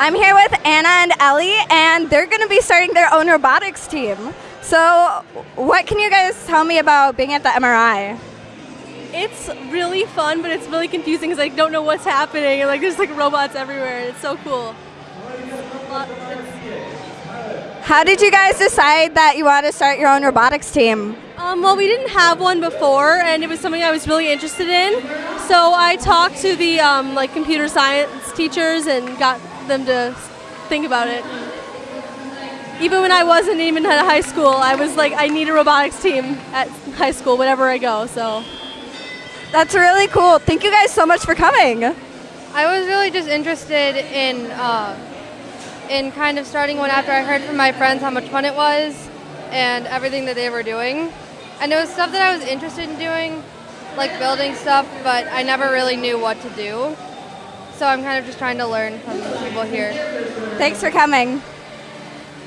I'm here with Anna and Ellie, and they're going to be starting their own robotics team. So, what can you guys tell me about being at the MRI? It's really fun, but it's really confusing because I don't know what's happening, and like there's like robots everywhere. And it's so cool. How did you guys decide that you want to start your own robotics team? Um, well, we didn't have one before, and it was something I was really interested in. So I talked to the um, like computer science teachers and got them to think about it. Even when I wasn't even at high school, I was like, I need a robotics team at high school, whenever I go. So that's really cool. Thank you guys so much for coming. I was really just interested in uh, in kind of starting one after I heard from my friends how much fun it was and everything that they were doing. And it was stuff that I was interested in doing, like building stuff, but I never really knew what to do. So I'm kind of just trying to learn from people here. Thanks for coming.